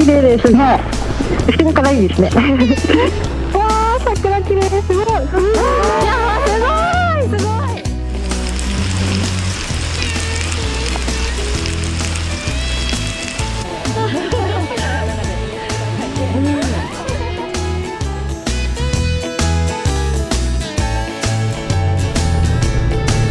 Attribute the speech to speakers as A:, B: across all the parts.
A: 綺麗ですね。後ろからいいですね。わあ桜綺麗ですすごい。いやすごい。すごい。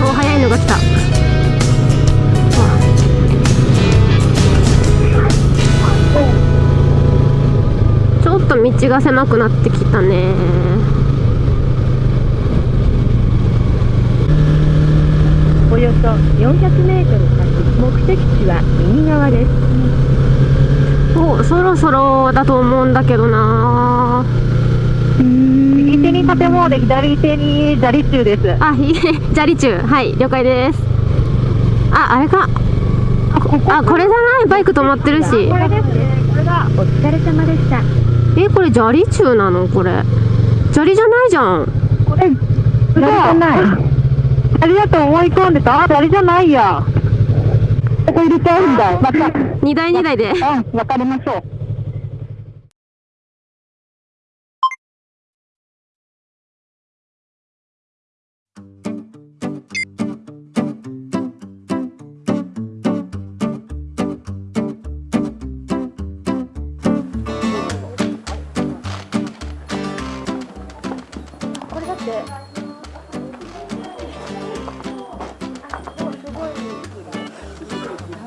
B: お早いのが来た道が狭くなってきたね。
A: およそ400メートル先目的地は右側です。
B: おそろそろだと思うんだけどな。
A: 右手に建物で左手に砂利中です。
B: あい砂利中。はい了解です。ああれか。あこれじゃない？バイク止まってるし。
A: これですね。これがお疲れ様でした
B: えこれ砂利中なの？これ。砂利じゃないじゃん。
A: これ砂利じゃない。砂利だと思い込んでた。あ砂利じゃないや。ここ入れちゃうんだ。また。
B: 2台2台で。
A: うん分かりましょう
B: だって。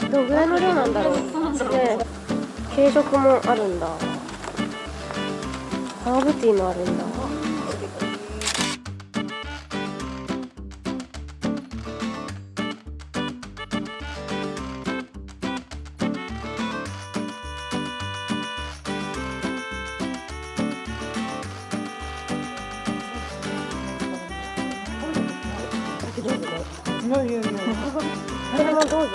B: どのぐらいの量なんだろう。ね軽食もあるんだ。ハーブティーもあるんだ。それもどうぞ。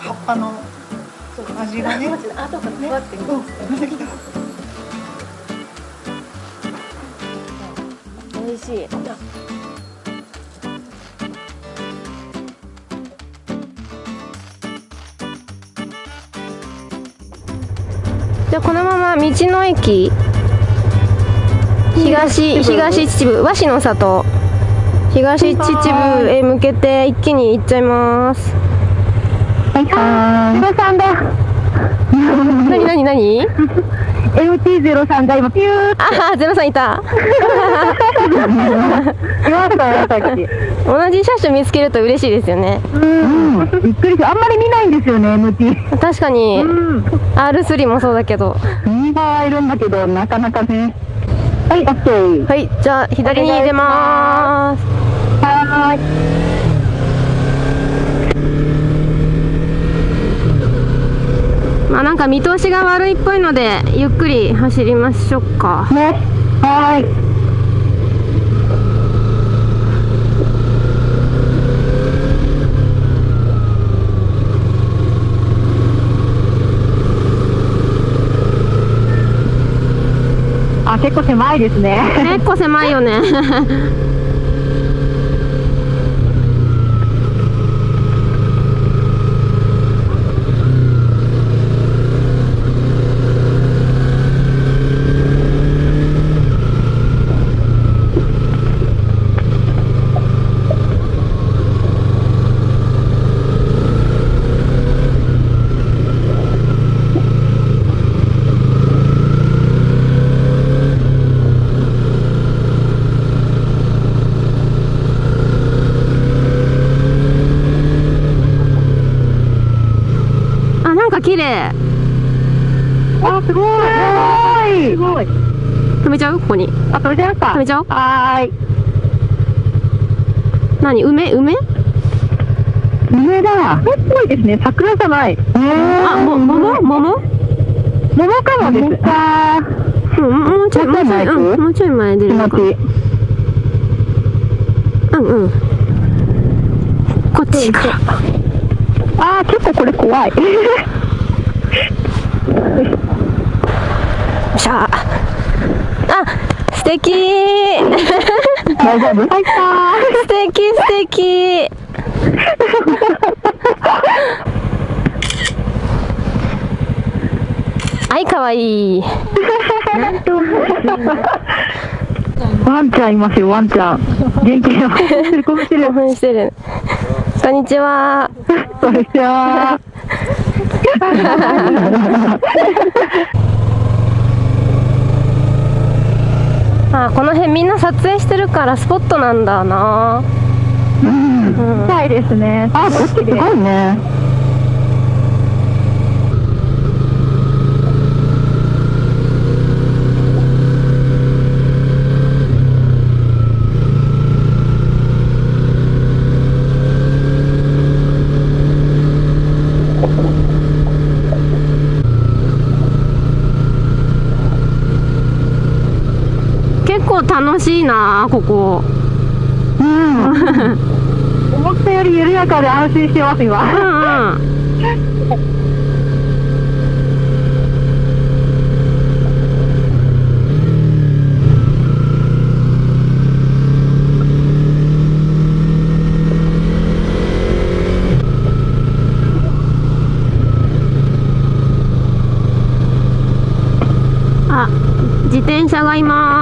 C: 葉っぱの味がね。
B: 後からふわってくる美味しいじゃあこのまま道の駅東東秩父和紙の里東秩父へ向けて一気に行っちゃいます。
A: はいはーい03だ。
B: なになになに
A: MT03 が今ピューって。
B: ああゼロさんいた 同じ車種見つけると嬉しいですよね。
A: うん。びっくりしたあんまり見ないんですよね MT
B: 確かに。R3 もそうだけど。
A: ミーバーいるんだけどなかなかね。はい OK
B: はいじゃあ左に出ます。
A: はーい。
B: まあなんか見通しが悪いっぽいのでゆっくり走りましょうか。
A: ね。はーい結構狭いですね。
B: 結構狭いよねあなんか綺麗
A: あすごい。すごい
B: 止めちゃう？ここに。
A: あそれじゃか
B: 止めちゃおう。
A: はーい。
B: 何？梅？梅？
A: 梅だ。梅っぽいですね。桜じゃない。
B: あも桃？桃？
A: 桃かもです。あ
B: うんもうちょいもうちょい、
A: もうちょい前行く？
B: うん、もうちょい前出るのか。うんうん。こっちか。ら
A: あー結構これ怖い
B: よっしゃ。あ素敵。
A: 大丈夫？入
B: 素敵素敵。はいかわいい。
A: ワンちゃんいますよ、ワンちゃん。元気に興奮してる、興奮してる
B: 興。奮してる。こんにちは。
A: こんにちは。
B: あこの辺みんな撮影してるからスポットなんだな
A: うん。したいですね。あ、こっちすごいね。
B: 結構楽しいなここ
A: うん。思ったより緩やかで安心してます、
B: う
A: 今。
B: んうんあ自転車がいます
A: はい、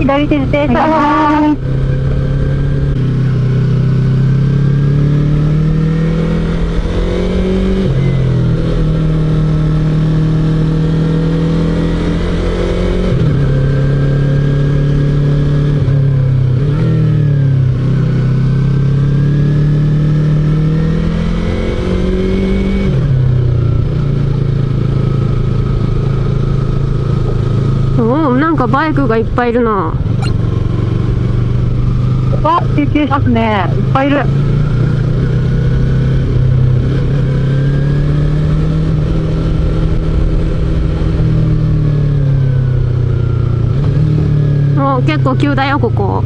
A: 左手
B: で停。かバイクがいっぱいいるな
A: あ、休憩しますね。いっぱいいる。
B: もう結構急だよここ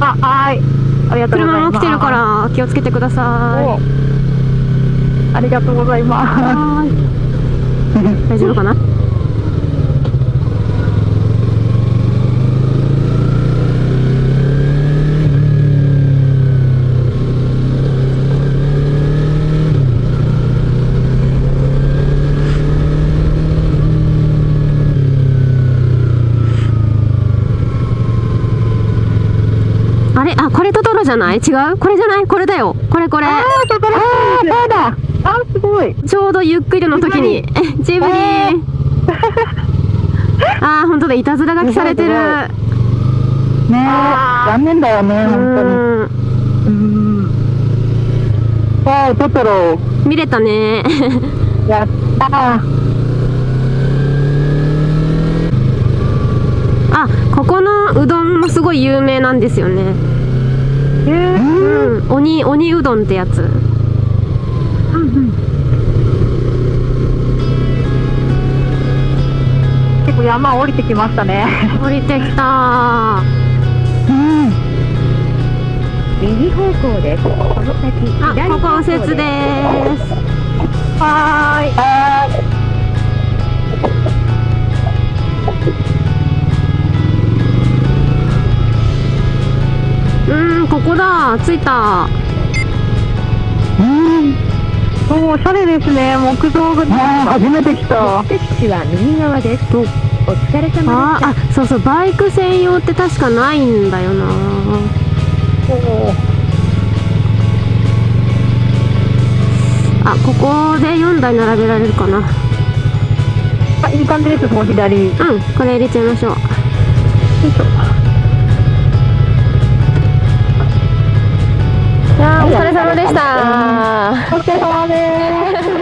A: あ、はい。ありがとうございます。
B: 車も来てるから気をつけてくださ
A: おありがとうござい
B: い
A: ま
B: はーい大丈夫かなあれあこれトトロじゃない？違う？これじゃない？これだよこれこれ
A: す。あー、そこだ。あー、だ。あー、すごい。
B: ちょうどゆっくりの時にジブリ
A: え
B: あー本当だいたずら書きされてる
A: ねえ、残念だよね、
B: う
A: 本当に。
B: ん
A: うん。わあ、トトロ。
B: 見れたね
A: やったー。
B: あここのうどんもすごい有名なんですよね
A: えー、
B: うん鬼鬼うどんってやつ
A: 結構山降りてきましたね。
B: 降りてきた
A: うん。
D: 右方向です。この先
B: あ
D: 左
B: ここ右折です
A: はーい。はーい。
B: うんここだ。着いた。
A: うん。おしゃれですね、木造が。初めて来た。
D: 目的地は右側です。お疲れ様
B: あーあそうそう。バイク専用って確かないんだよな。あここで4台並べられるかな。
A: あ、いい感じです、もう左。
B: うんこれ入れちゃいましょう。いやーれ様でした
A: お疲れ様です。